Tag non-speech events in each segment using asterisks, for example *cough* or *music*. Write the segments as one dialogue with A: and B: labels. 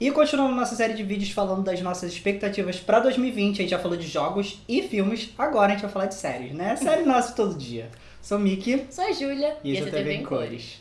A: E continuando nossa série de vídeos falando das nossas expectativas para 2020, a gente já falou de jogos e filmes, agora a gente vai falar de séries, né? Série *laughs* nossa todo dia. Sou o Miki.
B: Sou a Júlia.
A: E esse é o TV em Cores.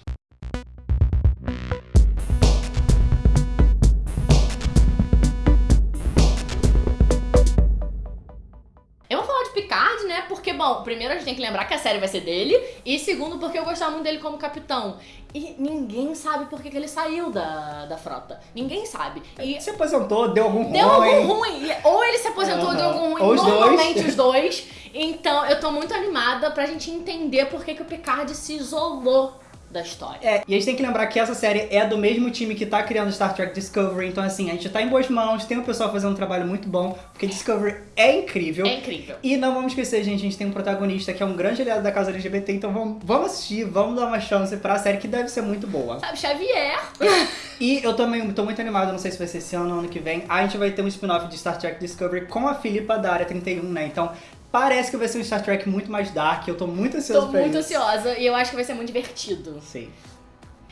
B: Bom, primeiro a gente tem que lembrar que a série vai ser dele, e segundo, porque eu gostava muito dele como capitão. E ninguém sabe por que, que ele saiu da, da frota. Ninguém sabe. E
A: se aposentou, deu algum
B: deu
A: ruim.
B: Deu algum ruim. Ou ele se aposentou, uhum. deu algum ruim.
A: Ou
B: Normalmente
A: dois.
B: os dois. Então, eu tô muito animada pra gente entender por que, que o Picard se isolou da história.
A: É, e a gente tem que lembrar que essa série é do mesmo time que tá criando Star Trek Discovery, então assim, a gente tá em boas mãos, tem o pessoal fazendo um trabalho muito bom, porque Discovery é incrível.
B: É incrível.
A: E não vamos esquecer, gente, a gente tem um protagonista que é um grande aliado da casa LGBT, então vamos, vamos assistir, vamos dar uma chance pra série que deve ser muito boa.
B: Sabe, Xavier. *laughs*
A: e eu também tô muito animado, não sei se vai ser esse ano ou ano que vem, a gente vai ter um spin-off de Star Trek Discovery com a Philippa da Área 31, né? Então Parece que vai ser um Star Trek muito mais dark, eu tô muito ansioso
B: tô
A: pra
B: muito
A: isso.
B: ansiosa e eu acho que vai ser muito divertido.
A: Sim.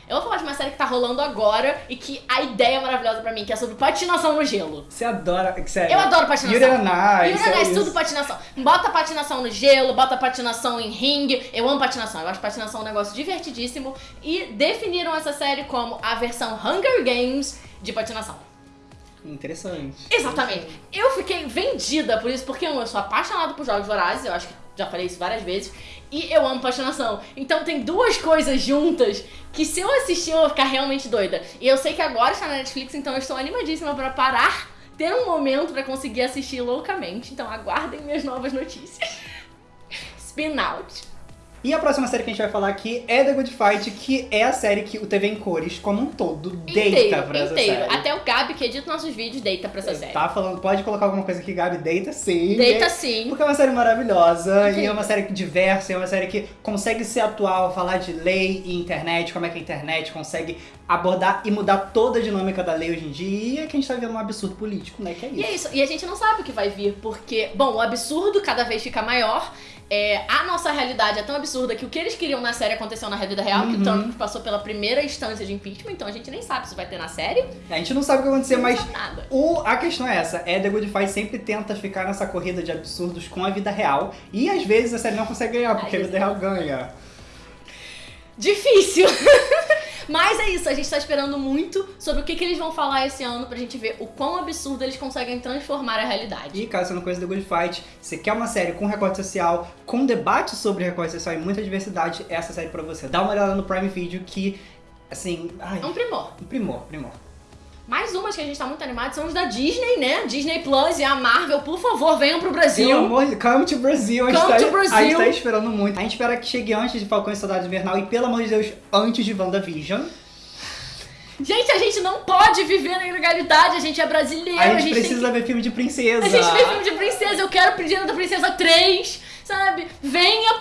B: Eu vou falar de uma série que tá rolando agora e que a ideia é maravilhosa pra mim, que é sobre patinação no gelo.
A: Você adora, sério.
B: Eu adoro patinação.
A: Yuri Ice.
B: Yuri Ice, tudo patinação. Bota patinação no gelo, bota patinação em ringue. Eu amo patinação, eu acho patinação um negócio divertidíssimo. E definiram essa série como a versão Hunger Games de patinação.
A: Interessante.
B: Exatamente. Eu fiquei vendida por isso, porque eu sou apaixonada por jogos vorazes, eu acho que já falei isso várias vezes, e eu amo patinação. Então tem duas coisas juntas que se eu assistir eu vou ficar realmente doida. E eu sei que agora está na Netflix, então eu estou animadíssima para parar, ter um momento para conseguir assistir loucamente. Então aguardem minhas novas notícias. *laughs* Spin Out.
A: E a próxima série que a gente vai falar aqui é The Good Fight, que é a série que o TV em Cores, como um todo,
B: inteiro,
A: deita pra essa
B: inteiro.
A: série.
B: Até o Gabi, que edita nossos vídeos, deita pra essa série.
A: Tá falando, pode colocar alguma coisa aqui, Gabi, deita sim.
B: Deita sim.
A: Porque é uma série maravilhosa, e é uma série diversa, é uma série que consegue ser atual, falar de lei e internet, como é que a internet consegue abordar e mudar toda a dinâmica da lei hoje em dia, e é que a gente tá vendo um absurdo político, né, que é isso.
B: E é isso, e a gente não sabe o que vai vir, porque, bom, o absurdo cada vez fica maior, é, a nossa realidade é tão absurda que o que eles queriam na série aconteceu na vida real,
A: Uhum.
B: que o Trump passou pela primeira instância de impeachment, então a gente nem sabe se vai ter na série.
A: A gente não sabe o que vai acontecer,
B: não
A: mas
B: nada.
A: O, a questão é essa, é The Good Fight sempre tenta ficar nessa corrida de absurdos com a vida real, e às vezes a série não consegue ganhar, porque a
B: Às
A: vida real ganha.
B: Difícil! *laughs* Mas é isso, a gente tá esperando muito sobre o que, que eles vão falar esse ano pra gente ver o quão absurdo eles conseguem transformar a realidade.
A: E caso você não conheça The Good Fight, você quer uma série com recorte social, com debate sobre recorte social e muita diversidade, essa série pra você. Dá uma olhada no Prime Video que, assim, ai,
B: É um primor.
A: um primor, primor.
B: Mais umas que a gente tá muito animado são os da Disney, né? Disney Plus e a Marvel, por favor, venham pro Brasil.
A: Pelo amor de Come to Brasil, a gente,
B: Come
A: tá,
B: to Brazil.
A: a gente tá esperando muito. A gente espera que chegue antes de Falcão e Soldado Invernal e, pelo amor de Deus, antes de WandaVision.
B: Gente, a gente não pode viver na ilegalidade, a gente é brasileiro,
A: A gente,
B: tem
A: precisa ver filme de princesa.
B: A gente vê filme de princesa, eu quero Princesa da Princesa 3, sabe? Venha!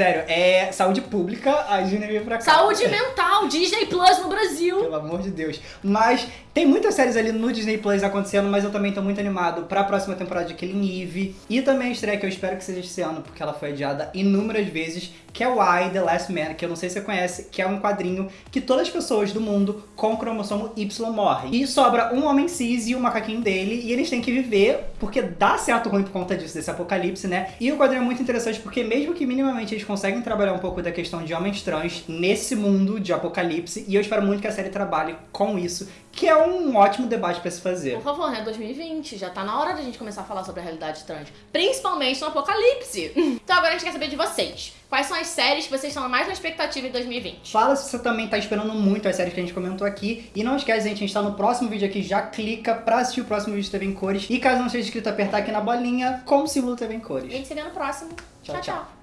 A: Sério, é saúde pública, a Disney veio pra cá.
B: Saúde mental, Disney Plus no Brasil.
A: Pelo amor de Deus. Mas tem muitas séries ali no Disney Plus acontecendo, mas eu também tô muito animado pra próxima temporada de Killing Eve. E também a estreia que eu espero que seja esse ano, porque ela foi adiada inúmeras vezes, que é o I, The Last Man, que eu não sei se você conhece, que é um quadrinho que todas as pessoas do mundo com cromossomo Y morrem. E sobra um homem cis e o macaquinho dele, e eles têm que viver, porque dá certo ruim por conta disso, desse apocalipse, né? E o quadrinho é muito interessante, porque mesmo que minimamente eles conseguem trabalhar um pouco da questão de homens trans nesse mundo de apocalipse, e eu espero muito que a série trabalhe com isso, que é um ótimo debate pra se fazer.
B: Por favor, né? 2020, já tá na hora da gente começar a falar sobre a realidade trans. Principalmente no apocalipse. *laughs* Então agora a gente quer saber de vocês. Quais são as séries que vocês estão mais na expectativa em 2020?
A: Fala se você também tá esperando muito as séries que a gente comentou aqui. E não esquece, gente, a gente tá no próximo vídeo aqui. Já clica pra assistir o próximo vídeo de TV em Cores. E caso não seja inscrito, apertar aqui na bolinha com o símbolo TV em
B: A
A: Cores.
B: gente se vê no próximo.
A: Tchau, tchau.